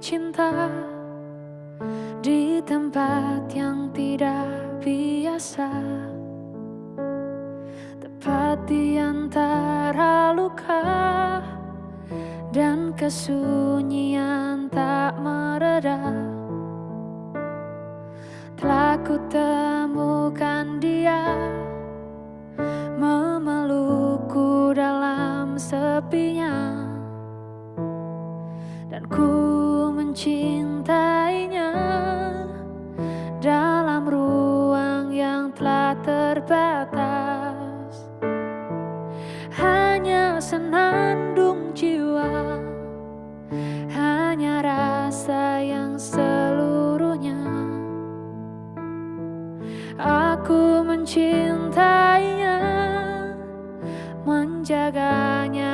cinta di tempat yang tidak biasa Tepat di antara luka dan kesunyian tak mereda. Telah ku temukan dia memelukku dalam sepinya dan ku mencintainya dalam ruang yang telah terbatas. Hanya senandung jiwa hanya rasa yang seluruhnya. Aku mencintainya menjaganya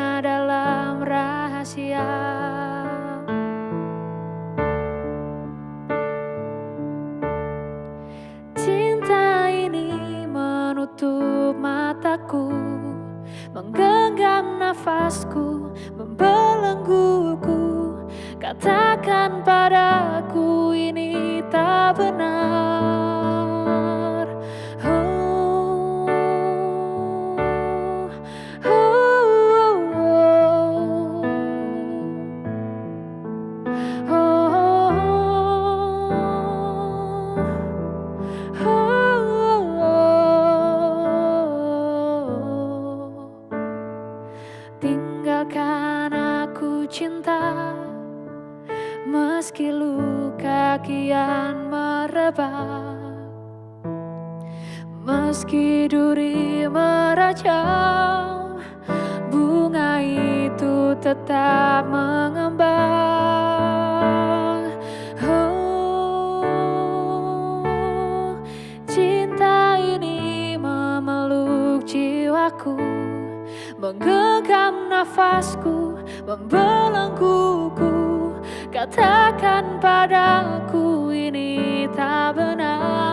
Menggenggam nafasku Membelengguku. Katakan padaku ini tak benar Meski luka kian merebak Meski duri merajam Bunga itu tetap mengembang. Oh, Cinta ini memeluk jiwaku Menggenggam nafasku, membelengguku Katakan padaku ini tak benar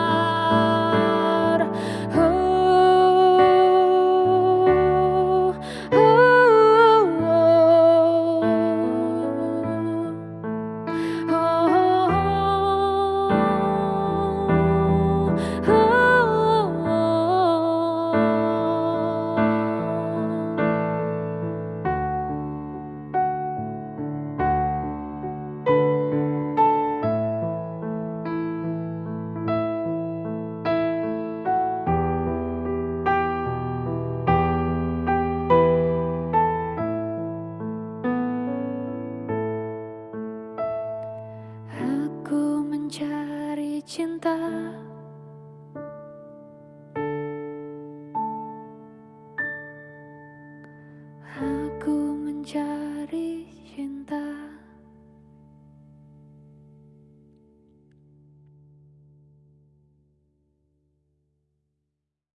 mencari cinta